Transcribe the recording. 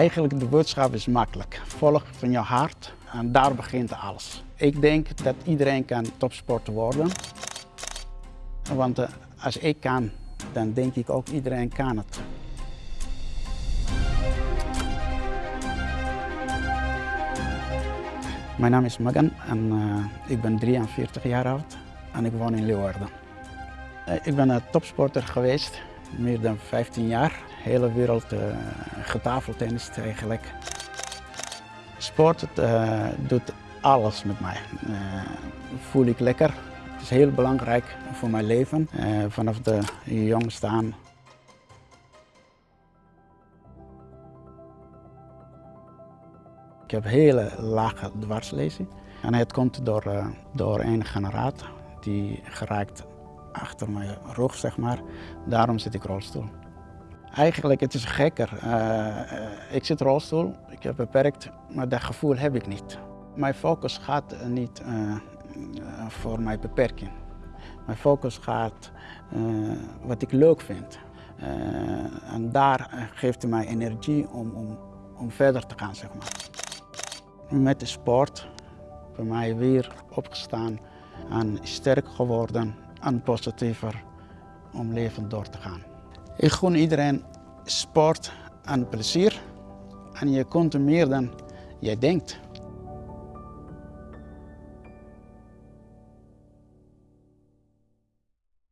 Eigenlijk de boodschap is makkelijk. Volg van je hart en daar begint alles. Ik denk dat iedereen kan topsporter worden. Want eh, als ik kan, dan denk ik ook iedereen kan het. Mijn naam is Magan en uh, ik ben 43 jaar oud en ik woon in Leeuwarden. Uh, ik ben een topsporter geweest, meer dan 15 jaar. Hele wereld uh, getafeltennis eigenlijk. Sport doet alles met mij. voel ik lekker. Het is heel belangrijk voor mijn leven. vanaf de jong staan Ik heb hele lage dwarslezing. En het komt door, door een generator die geraakt achter mijn rug, zeg maar. Daarom zit ik rolstoel. Eigenlijk het is gekker. Uh, ik zit rolstoel, ik heb beperkt, maar dat gevoel heb ik niet. Mijn focus gaat niet uh, voor mijn beperking. Mijn focus gaat wat ik leuk vind. en daar geeft mij energie om, om, om verder te gaan, zeg maar met de sport voor mij weer opgestaan en sterk geworden en positiever om leven door te gaan. Ik gun iedereen sport en plezier en je kunt meer dan jij denkt.